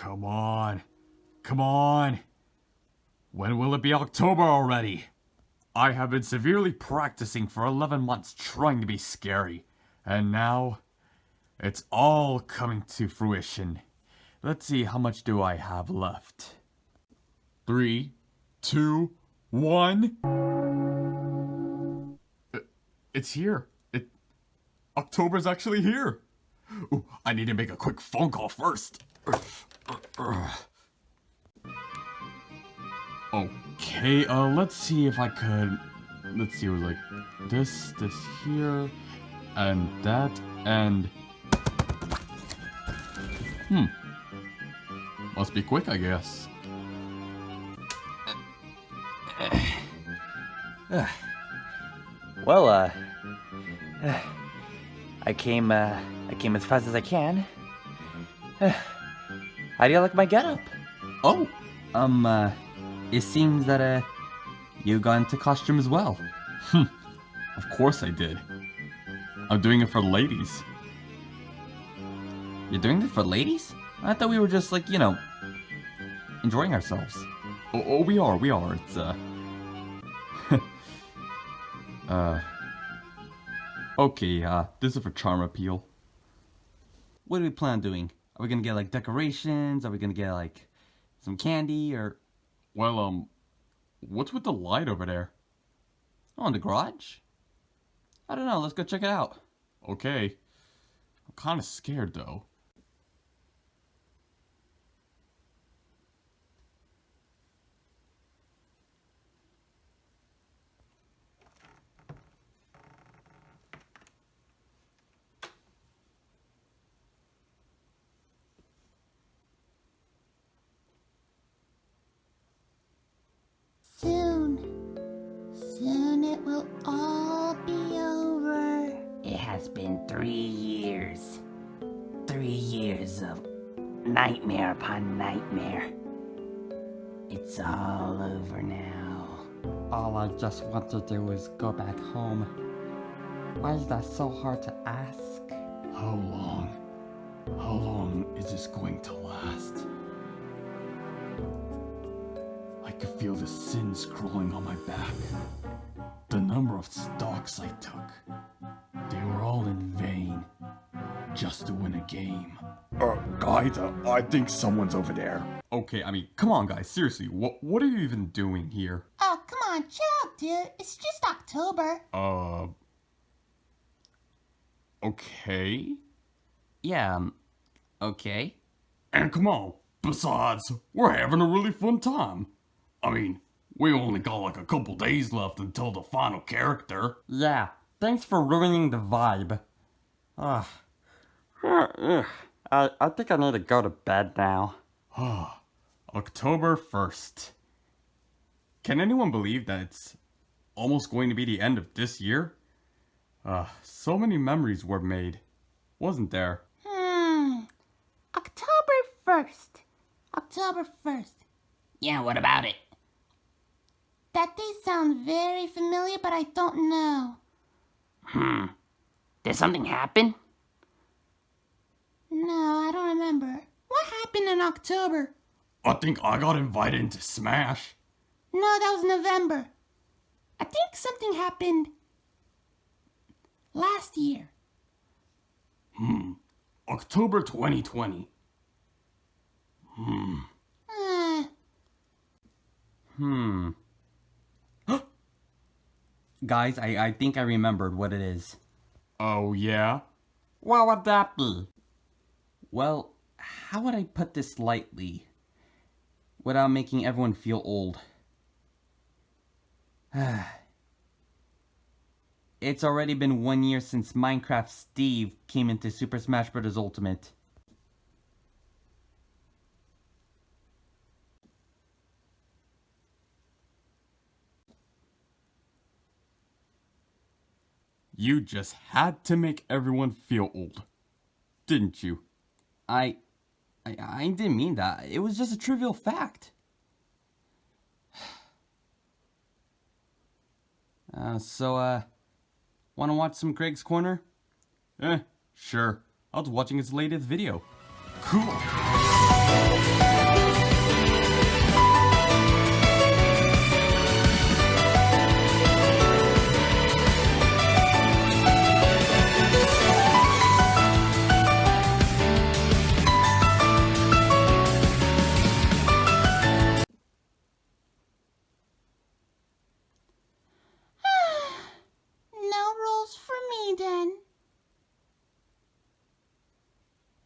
Come on. Come on. When will it be October already? I have been severely practicing for 11 months trying to be scary. And now, it's all coming to fruition. Let's see, how much do I have left? Three, two, one. Uh, It's here. It October's actually here. Ooh, I need to make a quick phone call first. Okay, uh, let's see if I could. Let's see, it was like this, this here, and that, and. Hmm. Must be quick, I guess. Well, uh, I came, uh, I came as fast as I can. How do you like my getup? Oh, Um, uh, it seems that, uh, you got into costume as well. Hmm. of course I did. I'm doing it for ladies. You're doing it for ladies? I thought we were just, like, you know, enjoying ourselves. Oh, oh we are, we are. It's, uh. uh. Okay, uh, this is for charm appeal. What do we plan on doing? Are we gonna get, like, decorations? Are we gonna get, like, some candy, or... Well, um, what's with the light over there? Oh, in the garage? I don't know, let's go check it out. Okay. I'm kind of scared though. It will all be over. It has been three years. Three years of nightmare upon nightmare. It's all over now. All I just want to do is go back home. Why is that so hard to ask? How long? How long is this going to last? I could feel the sins crawling on my back. The number of stocks I took. They were all in vain. Just to win a game. Uh, guys, uh, I think someone's over there. Okay, I mean, come on guys, seriously, what, what are you even doing here? Oh, come on, chill out, dude. It's just October. Uh... Okay? Yeah, um, okay. And come on, besides, we're having a really fun time. I mean, we only got like a couple days left until the final character. Yeah, thanks for ruining the vibe. Ugh. Ugh. I, I think I need to go to bed now. October 1st. Can anyone believe that it's almost going to be the end of this year? Uh, so many memories were made, wasn't there? Hmm. October 1st. October 1st. Yeah, what about it? That day sounds very familiar, but I don't know. Hmm. Did something happen? No, I don't remember. What happened in October? I think I got invited into Smash. No, that was November. I think something happened last year. Hmm. October 2020. Uh, Hmm. Guys, I, I think I remembered what it is. Oh yeah? What would that be? Well, how would I put this lightly? Without making everyone feel old. it's already been one year since Minecraft Steve came into Super Smash Bros. Ultimate. You just had to make everyone feel old. Didn't you? I, I, I didn't mean that. It was just a trivial fact. Uh, so, uh, wanna watch some Craig's Corner? Eh, sure. I was watching his latest video. Cool.